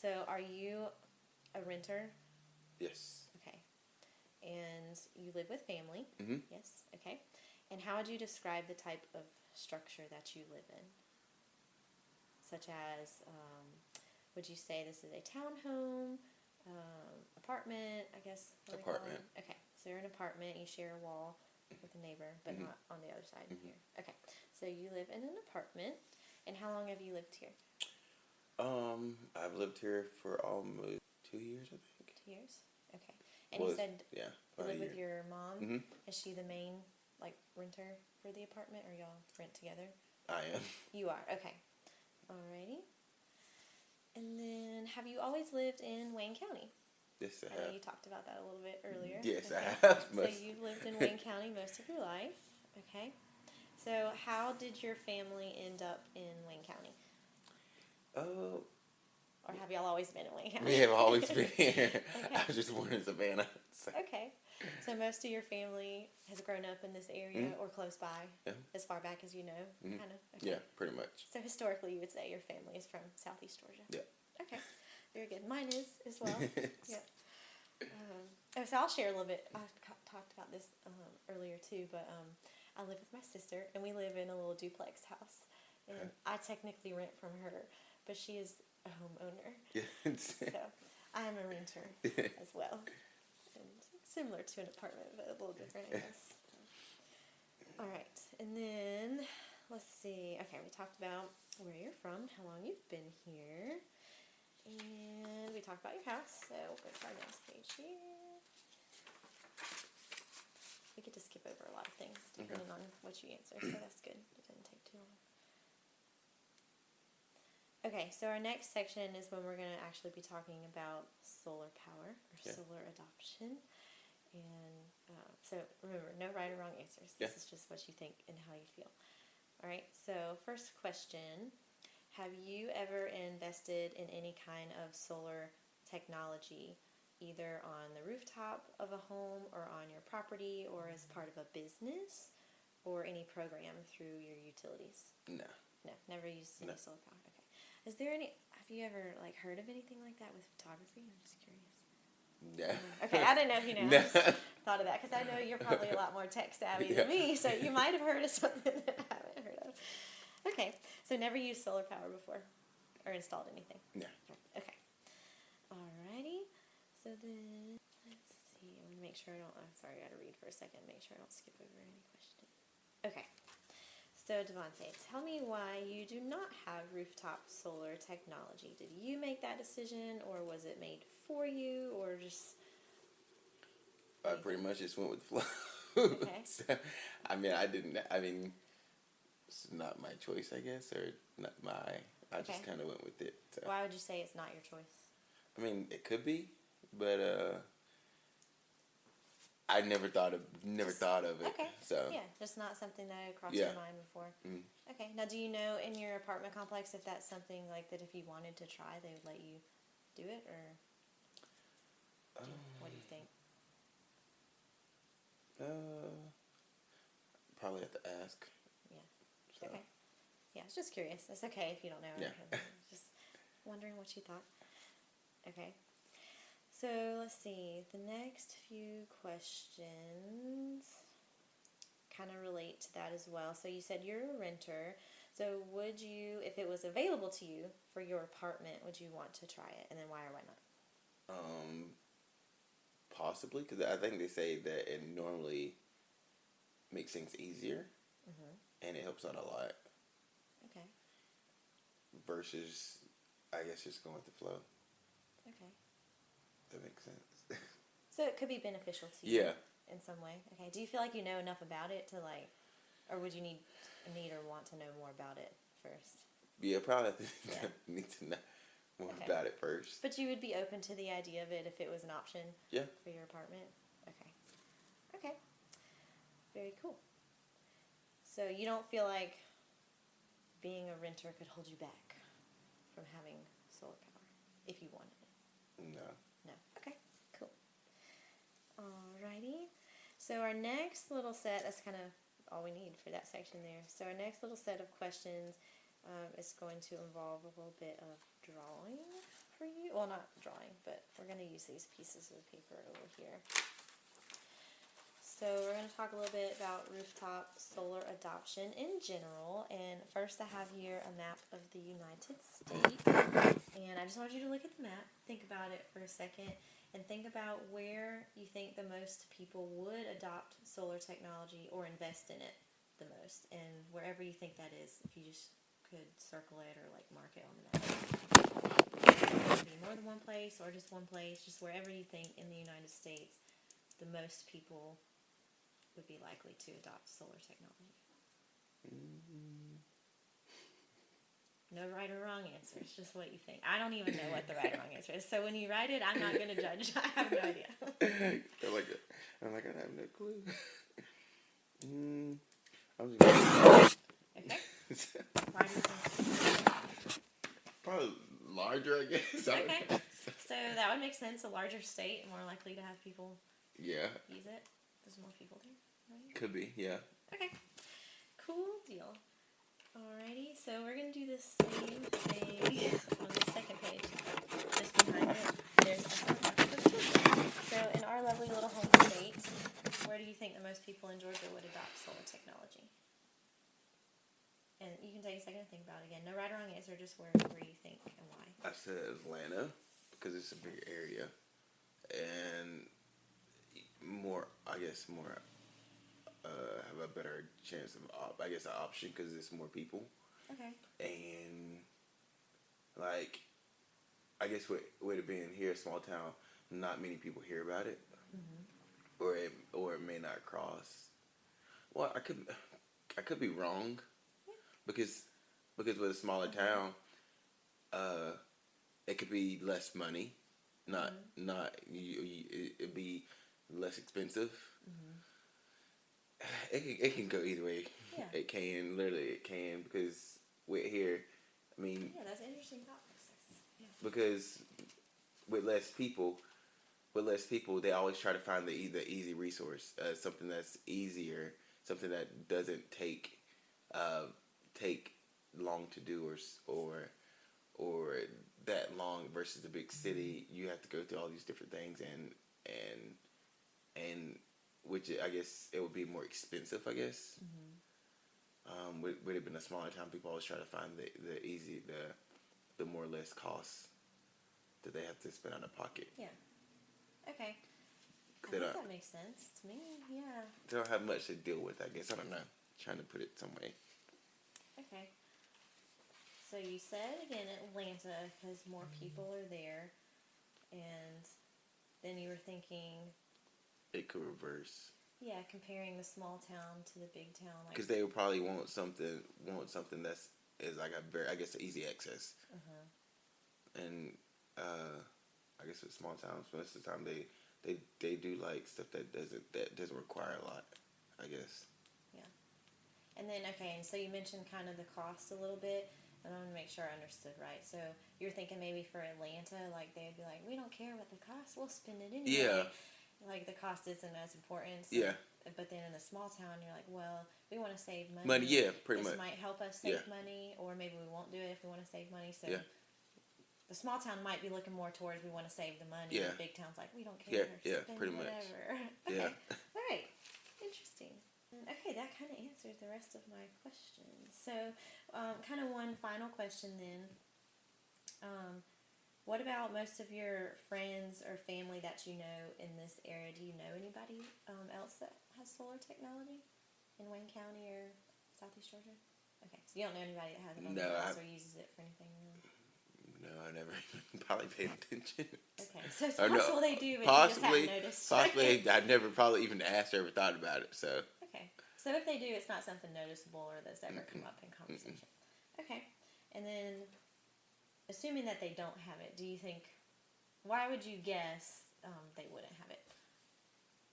So are you a renter? Yes. Okay. And you live with family? Mhm. Yes. Okay. And how would you describe the type of structure that you live in? Such as, um, would you say this is a townhome, um, apartment? I guess. what do they call Apartment. Okay. So you're an apartment. You share a wall with a neighbor, but Mhm. not on the other side Mhm. here. Okay. So you live in an apartment. And how long have you lived here? Um, I've lived here for almost two years, I think. Two years. Okay. And you said yeah, you live with your mom. Mhm. Is she the main like renter for the apartment, or y'all rent together? I am. You are okay. Alrighty. And then, have you always lived in Wayne County? Yes, I I know have. you talked about that a little bit earlier. Yes, I Okay. have. So you've lived in Wayne County most of your life. Okay. So how did your family end up in Wayne County, Oh, or have y'all always been in Wayne we have always been here. Okay. I was just born in Savannah. So. Okay. So most of your family has grown up in this area Mhm. or close by, Yeah. as far back as you know, Mhm. kind of. Okay. Yeah, pretty much. So historically, you would say your family is from Southeast Georgia. Yeah. Okay. Very good. Mine is as well. yeah. Um, oh, so I'll share a little bit. I talked about this um, earlier too, but um, I live with my sister, and we live in a little duplex house. And Okay. I technically rent from her, but she is a homeowner, Yeah. so I am a renter as well. And similar to an apartment, but a little different, I guess. All right, and then let's see. Okay, we talked about where you're from, how long you've been here, and we talked about your house. So we'll go to our next page here. We get to skip over a lot of things depending on what you answer, so that's good. It didn't take too long. Okay, so our next section is when we're going to actually be talking about solar power or Yeah. solar adoption. And uh, so remember, no right or wrong answers. Yeah. This is just what you think and how you feel. All right, so first question Have you ever invested in any kind of solar technology, either on the rooftop of a home or on your property or as part of a business or any program through your utilities? No. No, never used any No. solar power. Is there any? Have you ever like heard of anything like that with photography? I'm just curious. Yeah. Okay, I didn't know if you know. No. thought of that because I know you're probably a lot more tech savvy Yeah. than me, so you might have heard of something that I haven't heard of. Okay, so never used solar power before, or installed anything. No. Okay. Alrighty. So then let's see. I'm gonna make sure I don't. I'm sorry, I got to read for a second. Make sure I don't skip over any questions. Okay. So Devonte, tell me why you do not have rooftop solar technology. Did you make that decision, or was it made for you, or just I pretty much just went with the flow. Okay. So, I mean, I didn't. I mean, it's not my choice, I guess, or not my. I Okay. just kind of went with it. So. why would you say it's not your choice? I mean, it could be, but uh, I never thought of never thought of it. Okay. So Yeah, just not something that had crossed Yeah. your mind before. Mm. Okay. Now, do you know in your apartment complex if that's something like that if you wanted to try, they would let you do it, or do- what do you think? uh, probably have to ask. Yeah. So. Okay. Yeah, I was just curious. It's okay if you don't know. Yeah. just wondering what you thought. Okay. So let's see. The next few questions kind of relate to that as well. So you said you're a renter. So would you, if it was available to you for your apartment, would you want to try it? And then why or why not? Um, possibly because I think they say that it normally makes things easier Mm-hmm. and it helps out a lot Okay. versus, I guess, just going with the flow. Okay. That makes sense. So it could be beneficial to you. yeah. in some way. Okay. Do you feel like you know enough about it to like, or would you need need or want to know more about it first? Yeah, probably Yeah. need to know more Okay. about it first. But you would be open to the idea of it if it was an option Yeah. for your apartment. Okay. Okay. Very cool. So you don't feel like being a renter could hold you back from having solar power if you wanted it. No. Alrighty. So our next little set, that's kind of all we need for that section there. So our next little set of questions um, is going to involve a little bit of drawing. for you. Well, not drawing, but we're going to use these pieces of paper over here. So we're going to talk a little bit about rooftop solar adoption in general. And first I have here a map of the United States. And I just want you to look at the map, think about it for a second, and think about where you think the most people would adopt solar technology or invest in it the most. And wherever you think that is, if you just could circle it or like mark it on the map. Be more than one place or just one place, just wherever you think in the United States the most people would be likely to adopt solar technology? No right or wrong answer. It's just what you think. I don't even know what the right or wrong answer is. So when you write it, I'm not going to judge. I have no idea. I'm like, I'm like, I have no clue. mm, I'm just Okay. Why do you think? probably larger, I guess. Okay. So that would make sense. A larger state, more likely to have people Yeah, use it. There's more people there, right? could be. Yeah. Okay. Cool deal. Alrighty, so we're gonna do the same thing on the second page. Just behind it, there's a So in our lovely little home state, where do you think the most people in Georgia would adopt solar technology? And you can take a second to think about it again. No right or wrong answer, just where where you think and why. I said Atlanta because it's a big area and more. I guess more. Uh, have a better chance of op- I guess an option because it's more people Okay. and like I guess with with it being here, a small town, not many people hear about it, or it or it may not cross. Well, I could I could be wrong, because because with a smaller town, uh, it could be less money, not not you, you, it, it'd be less expensive. It can, it can go either way. Yeah. It can literally it can because with here, I mean Yeah, that's an interesting thought process. Yeah. because with less people, with less people, they always try to find the the easy resource, uh, something that's easier, something that doesn't take uh, take long to do or or or that long versus the big city. You have to go through all these different things and and and which I guess it would be more expensive. I guess. Um, would, would it been a smaller town? People always try to find the, the easy, the the more or less costs that they have to spend out of pocket. Yeah. Okay. I think that makes sense to me. Yeah. They don't have much to deal with. I guess I don't know. Trying to put it some way. Okay. So you said again Atlanta because more people are there, and then you were thinking, It could reverse yeah, comparing the small town to the big town, like because they would probably want something want something that's is like a very I guess easy access. uh And uh, I guess with small towns, most of the time they they they do like stuff that doesn't that doesn't require a lot. I guess. Yeah. And then okay, and so you mentioned kind of the cost a little bit. And I want to make sure I understood right. So you're thinking maybe for Atlanta, like they'd be like, we don't care what the cost, we'll spend it anyway. Yeah. Like the cost isn't as important. so- Yeah. But then in the small town, you're like, well, we want to save money. Money. Yeah. Pretty this much. might help us save Yeah. money, or maybe we won't do it if we want to save money. So Yeah. the small town might be looking more towards we want to save the money. Yeah. The big town's like we don't care. Yeah, yeah, pretty much. whatever. Yeah. All right. Interesting. Okay, that kind of answered the rest of my questions. So, um, kind of one final question then. Um, what about most of your friends or family that you know in this area? Do you know anybody um, else that has solar technology in Wayne County or Southeast Georgia? Okay, so you don't know anybody that has it on No, their or uses it for anything really? No, I never probably paid attention. Okay, so it's Or no, they do, but possibly, you just haven't noticed. possibly I never probably even asked or ever thought about it. So Okay. So if they do, it's not something noticeable or that's ever come up in conversation. Okay. And then, assuming that they don't have it, do you think, why would you guess um, they wouldn't have it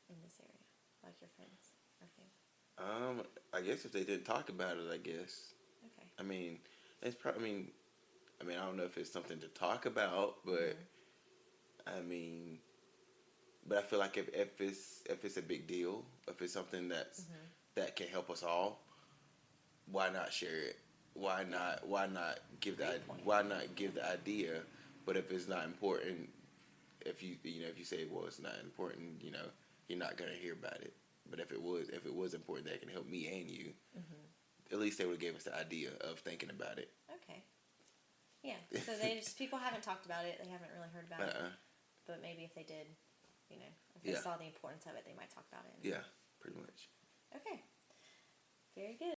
in this area, like your friends or family? um, I guess if they didn't talk about it, I guess. Okay. I mean, it's probably. I mean, I mean, I don't know if it's something to talk about, but I mean, but I feel like if, if it's if it's a big deal, if it's something that's that can help us all, why not share it? Why not? Why not give that? Why not give the idea But if it's not important, if you you know if you say well it's not important, you know you're not gonna hear about it. But if it was if it was important that can help me and you, mm-hmm. at least they would have gave us the idea of thinking about it. Okay. Yeah. So they just people haven't talked about it. They haven't really heard about it. Uh-uh. But maybe if they did, you know, if they Yeah. saw the importance of it, they might talk about it. Yeah, pretty much. Okay. Very good.